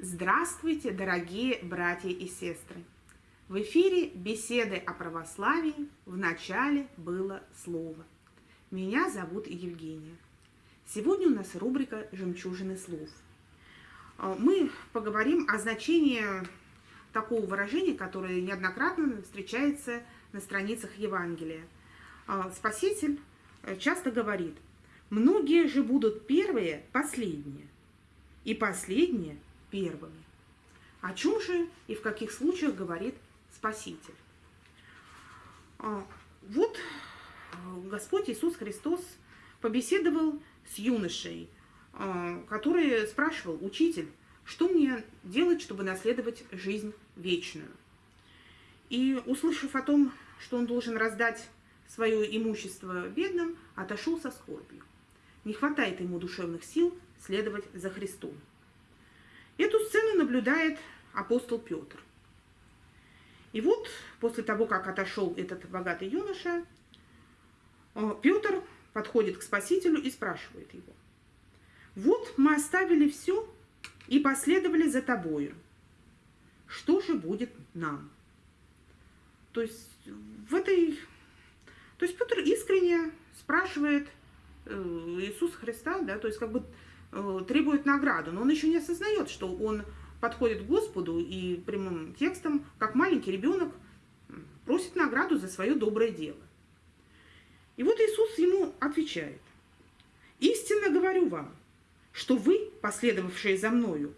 Здравствуйте, дорогие братья и сестры! В эфире беседы о православии в начале было слово. Меня зовут Евгения. Сегодня у нас рубрика «Жемчужины слов». А, мы поговорим о значении такого выражения, которое неоднократно встречается на страницах Евангелия. А, Спаситель э, часто говорит, многие же будут первые последние, и последние первыми. О чем же и в каких случаях говорит Спаситель? А, вот э, Господь Иисус Христос побеседовал с юношей, э, который спрашивал, учитель, что мне делать, чтобы наследовать жизнь вечную? И, услышав о том, что он должен раздать свое имущество бедным, отошел со скорбью. Не хватает ему душевных сил следовать за Христом. Эту сцену наблюдает апостол Петр. И вот после того, как отошел этот богатый юноша, э, Петр подходит к Спасителю и спрашивает его. «Вот мы оставили все и последовали за тобою. Что же будет нам?» То есть в этой... То есть Петр искренне спрашивает э, Иисуса Христа, да, то есть как бы э, требует награду, но он еще не осознает, что он подходит к Господу и прямым текстом, как маленький ребенок, просит награду за свое доброе дело. И вот Иисус ему отвечает, «Истинно говорю вам, что вы, последовавшие за мною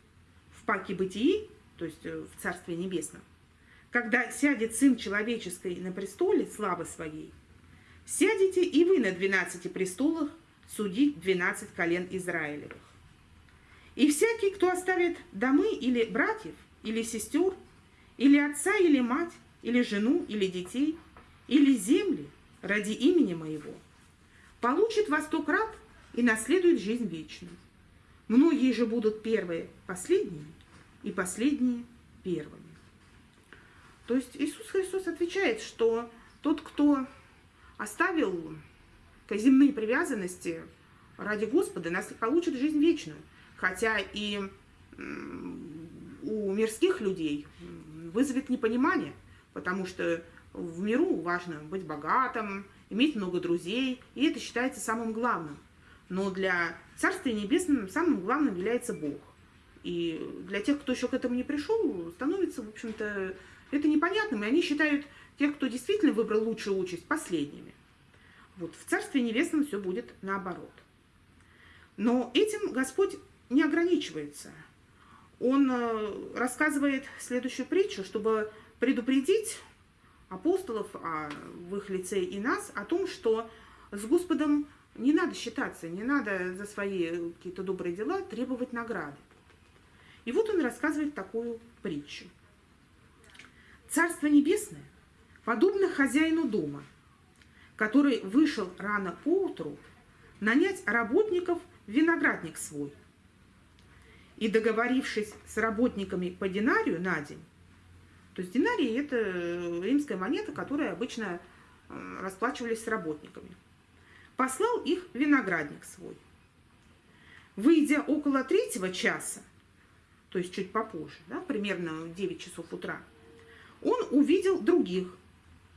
в паке бытии, то есть э, в Царстве Небесном, когда сядет Сын Человеческий на престоле славы Своей, сядете и вы на двенадцати престолах судить двенадцать колен Израилевых. И всякий, кто оставит домы или братьев, или сестер, или отца, или мать, или жену, или детей, или земли, ради имени моего, получит во сто крат и наследует жизнь вечную. Многие же будут первые последними, и последние первыми. То есть Иисус Христос отвечает, что тот, кто оставил земные привязанности ради Господа, получит жизнь вечную. Хотя и у мирских людей вызовет непонимание, потому что в миру важно быть богатым, иметь много друзей, и это считается самым главным. Но для Царствия Небесного самым главным является Бог. И для тех, кто еще к этому не пришел, становится, в общем-то, это непонятным. И они считают тех, кто действительно выбрал лучшую участь, последними. Вот в Царстве Небесном все будет наоборот. Но этим Господь не ограничивается. Он э, рассказывает следующую притчу, чтобы предупредить апостолов, а в их лице и нас, о том, что с Господом не надо считаться, не надо за свои какие-то добрые дела требовать награды. И вот он рассказывает такую притчу. Царство Небесное подобно хозяину дома, который вышел рано поутру нанять работников в виноградник свой. И договорившись с работниками по динарию на день, то есть динарий – это э, римская монета, которая обычно э, расплачивались с работниками. Послал их виноградник свой. Выйдя около третьего часа, то есть чуть попозже, да, примерно в 9 часов утра, он увидел других,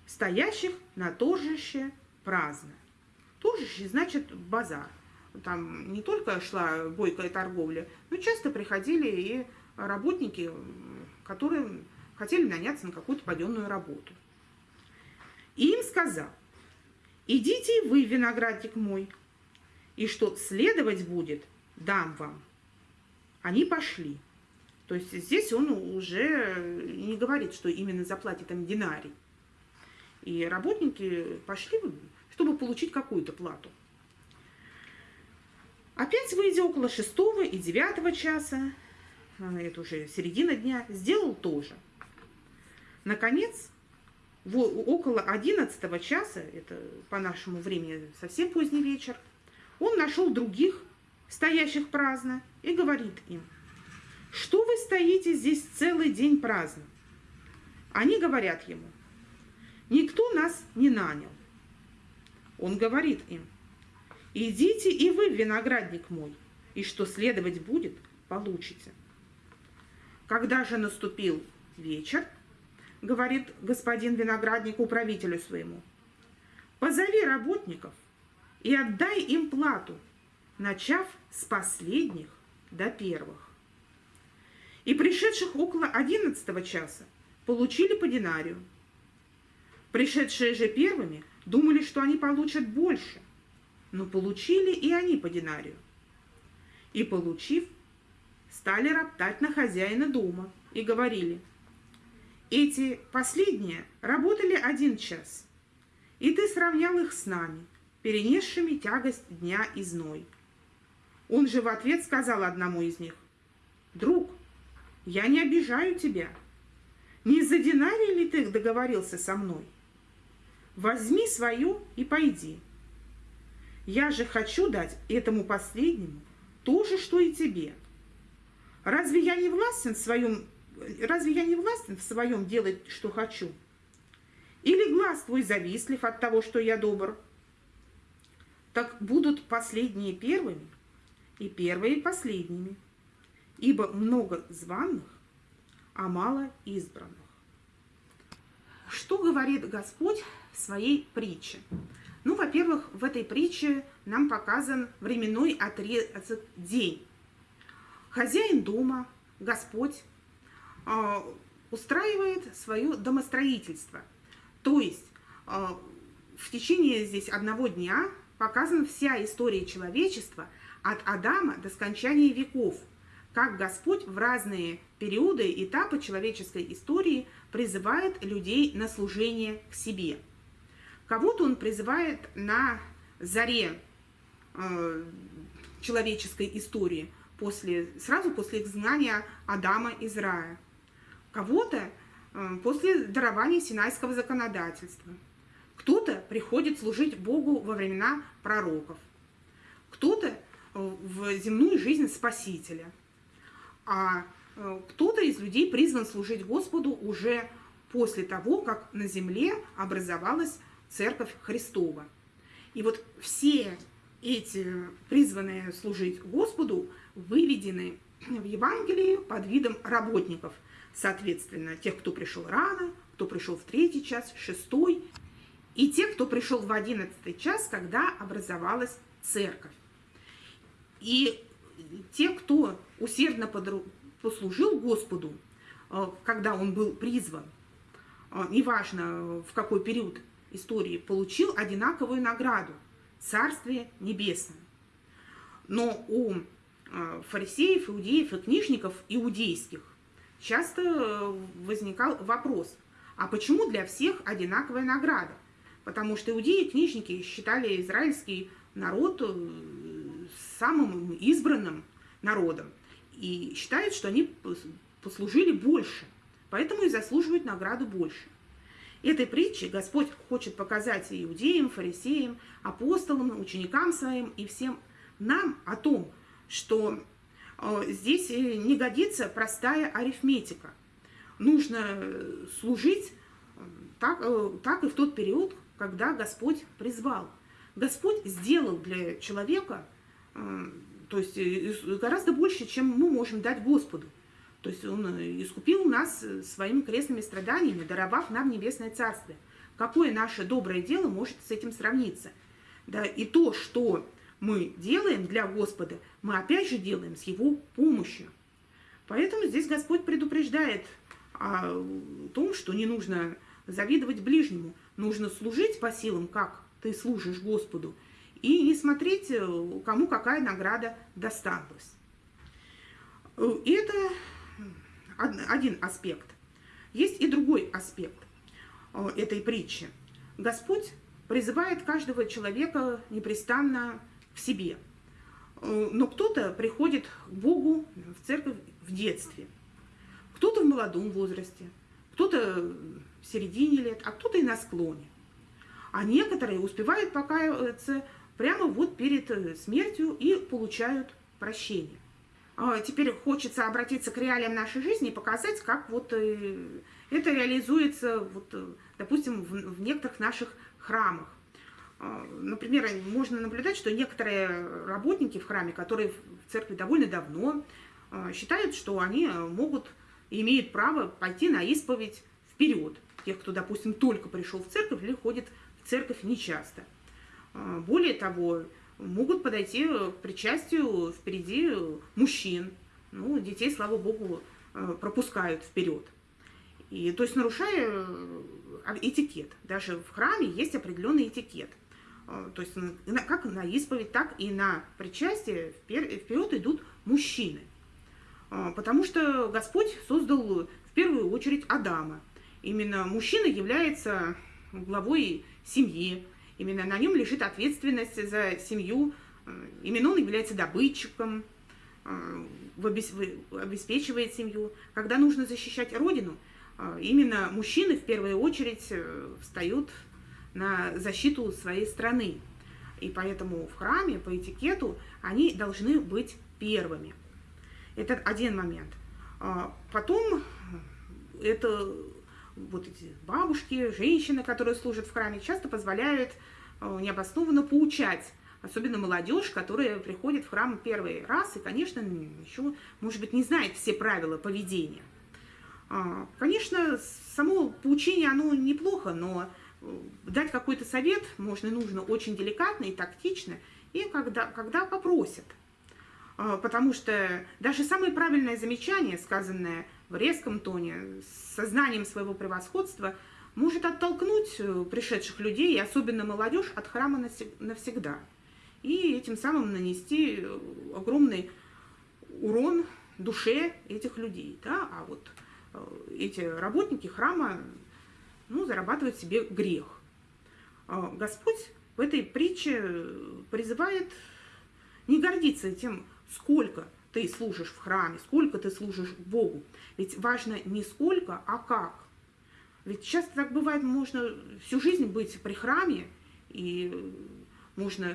стоящих на торжище праздно. Торжище значит базар. Там не только шла бойкая торговля, но часто приходили и работники, которые хотели наняться на какую-то паденную работу. И им сказал, идите вы, виноградник мой, и что следовать будет, дам вам. Они пошли. То есть здесь он уже не говорит, что именно заплатит им динарий. И работники пошли, чтобы получить какую-то плату. Опять выйдя около шестого и девятого часа, а, это уже середина дня, сделал тоже – Наконец, около 11 часа, это по нашему времени совсем поздний вечер, он нашел других, стоящих праздно, и говорит им, что вы стоите здесь целый день праздно? Они говорят ему, не нас не нанял? Он говорит им, идите и вы виноградник мой, и что следовать будет, получите. Когда же наступил вечер, говорит господин виноградник управителю своему, позови работников и отдай им плату, начав с последних до первых. И пришедших около одиннадцатого часа получили по динарию. Пришедшие же первыми думали, что они получат больше, но получили и они по динарию. И получив, стали роптать на хозяина дома и говорили, эти последние работали один час, и ты сравнял их с нами, перенесшими тягость дня и зной. Он же в ответ сказал одному из них, «Друг, я не обижаю тебя. Не за динарий ли ты договорился со мной? Возьми свое и пойди. Я же хочу дать этому последнему то же, что и тебе. Разве я не властен в своем, разве я не властен в своем делать, что хочу? Или глаз твой завистлив от того, что я добр? Так будут последние первыми, и первые последними, ибо много званых, а мало избранных. Что говорит Господь в своей притче? Ну, во-первых, в этой притче нам показан временной отрезок день. Хозяин дома, Господь, устраивает свое домостроительство. То есть а, в течение здесь одного дня показана вся история человечества от Адама до скончания веков, как Господь в разные периоды, этапы человеческой истории призывает людей на служение к себе. Кого-то он призывает на заре э, человеческой истории, после, сразу после изгнания Адама из рая. Кого-то э, после дарования Синайского законодательства. Кто-то приходит служить Богу во времена пророков. Кто-то э, в земную жизнь Спасителя. А э, кто-то из людей призван служить Господу уже после того, как на земле образовалась Церковь Христова. И вот все эти призванные служить Господу выведены в Евангелии под видом работников. Соответственно, тех, кто пришел рано, кто пришел в третий час, шестой, и тех, кто пришел в одиннадцатый час, когда образовалась церковь. И те, кто усердно послужил Господу, э, когда он был призван, э, неважно в какой период истории, получил одинаковую награду – Царствие Небесное. Но у э, фарисеев, иудеев и книжников иудейских часто возникал вопрос, а почему для всех одинаковая награда? Потому что иудеи и книжники считали израильский народ самым избранным народом и считают, что они послужили больше, поэтому и заслуживают награду больше. Этой притчей Господь хочет показать иудеям, фарисеям, апостолам, ученикам своим и всем нам о том, что э, здесь не годится простая арифметика. Нужно служить э, так, э, так и в тот период, когда Господь призвал. Господь сделал для человека то есть гораздо больше, чем мы можем дать Господу. То есть Он искупил нас своими крестными страданиями, даровав нам небесное царствие. Какое наше доброе дело может с этим сравниться? Да, и то, что мы делаем для Господа, мы опять же делаем с Его помощью. Поэтому здесь Господь предупреждает о том, что не нужно завидовать ближнему, нужно служить по силам, как ты служишь Господу, и не смотреть, э, кому какая награда досталась. Э, это один аспект. Есть и другой аспект э, этой притчи. Господь призывает каждого человека непрестанно к себе. Но кто-то приходит к Богу в церковь в детстве, кто-то в молодом возрасте, кто-то в середине лет, а кто-то и на склоне. А некоторые успевают покаяться прямо вот перед э, смертью и получают прощение. А теперь хочется обратиться к реалиям нашей жизни и показать, как вот э, это реализуется вот э, допустим, в, в некоторых наших храмах. А, например, можно наблюдать, что некоторые работники в храме, которые в церкви довольно давно, а, считают, что они могут и имеют право пойти на исповедь вперед. Тех, кто, допустим, только пришел в церковь или ходит в церковь нечасто. Более того, могут подойти к причастию впереди мужчин. Ну, детей, слава богу, пропускают вперед. И, то есть нарушая э, этикет. Даже в храме есть определенный этикет. Э, то есть как на исповедь, так и на причастие вперед идут мужчины. Э, потому что Господь создал в первую очередь Адама. Именно мужчина является главой семьи. Именно на нем лежит ответственность за семью. Именно он является добытчиком, обеспечивает семью. Когда нужно защищать родину, именно мужчины в первую очередь э, встают на защиту своей страны. И поэтому в храме по этикету они должны быть первыми. Это один момент. А, потом э, это вот эти бабушки, женщины, которые служат в храме, часто позволяют э, необоснованно поучать особенно молодежь, которая приходит в храм первый раз и, конечно, еще, может быть, не знает все правила поведения. А, конечно, само поучение, оно неплохо, но дать какой-то совет можно нужно очень деликатно и тактично, и когда, когда попросят. А, потому что даже самое правильное замечание, сказанное в резком тоне, с сознанием своего превосходства, может оттолкнуть э, пришедших людей, и особенно молодежь, от храма навсегда. И этим самым нанести э, огромный урон душе этих людей. Да? А вот Э, эти работники храма ну, зарабатывают себе грех. А Господь в этой притче призывает не гордиться тем, сколько ты служишь в храме, сколько ты служишь Богу. Ведь важно не сколько, а как. Ведь часто так бывает, можно всю жизнь быть при храме, и можно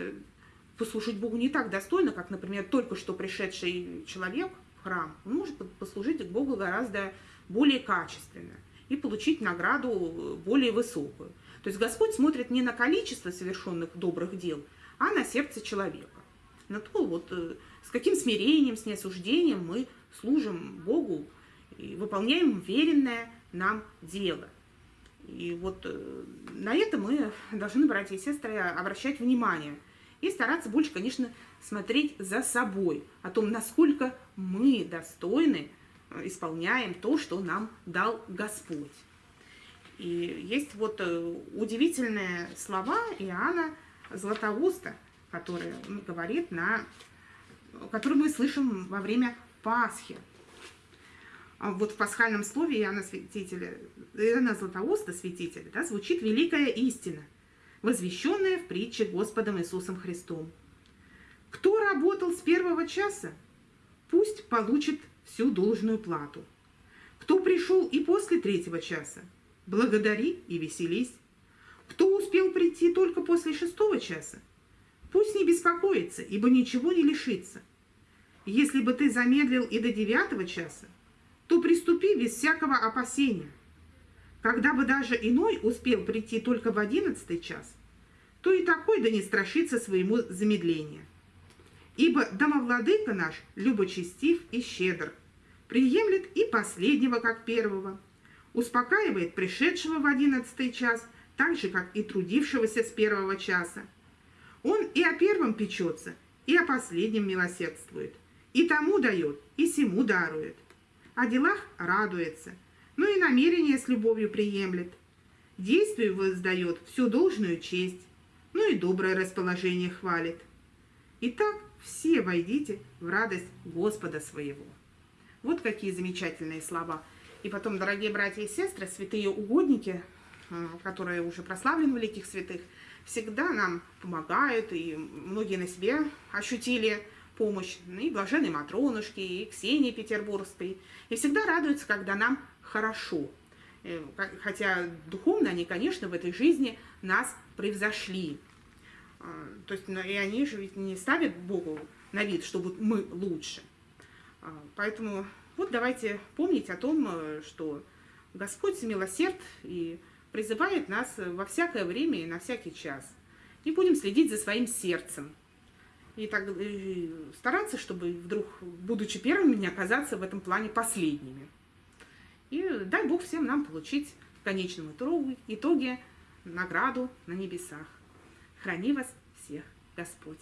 послужить Богу не так достойно, как, например, только что пришедший человек в храм. Он может послужить Богу гораздо более качественно и получить награду более высокую. То есть Господь смотрит не на количество совершенных добрых дел, а на сердце человека. На то, вот, э, с каким смирением, с неосуждением мы служим Богу и выполняем веренное нам дело. И вот э, на это мы должны, братья и сестры, обращать внимание и стараться больше, конечно, смотреть за собой, о том, насколько мы достойны исполняем то, что нам дал Господь. И есть вот э, удивительные слова Иоанна Златоуста, который говорит на, который мы слышим во время Пасхи. А вот в пасхальном слове Иоанна, святителя, Иоанна Златоуста, святителя, да, звучит великая истина, возвещенная в притче Господом Иисусом Христом. Кто работал с первого часа, пусть получит всю должную плату. Кто пришел и после третьего часа, благодари и веселись. Кто успел прийти только после шестого часа, пусть не беспокоится, ибо ничего не лишится. Если бы ты замедлил и до девятого часа, то приступи без всякого опасения. Когда бы даже иной успел прийти только в одиннадцатый час, то и такой да не страшится своему замедления. Ибо домовладыка наш любочестив и щедр, приемлет и последнего, как первого, успокаивает пришедшего в одиннадцатый час, так же, как и трудившегося с первого часа. Он и о первом печется, и о последнем милосердствует, и тому дает, и сему дарует. О делах радуется, но и намерение с любовью приемлет. Действию воздает всю должную честь, ну и доброе расположение хвалит. Итак, все войдите в радость Господа своего. Вот какие замечательные слова. И потом, дорогие братья и сестры, святые угодники, э, которые уже прославлены великих святых, всегда нам помогают, и многие на себе ощутили помощь, ну и блаженные Матронушки, и Ксении Петербургской, и всегда радуются, когда нам хорошо. Э, хотя духовно они, конечно, в этой жизни нас превзошли. А, то есть и они же ведь не ставят Богу на вид, что вот мы лучше. А, поэтому вот давайте помнить о том, э, что Господь милосерд и призывает нас во всякое время и на всякий час. И будем следить за своим сердцем. И так и стараться, чтобы вдруг, будучи первыми, не оказаться в этом плане последними. И дай Бог всем нам получить в конечном итоге награду на небесах. Храни вас всех Господь.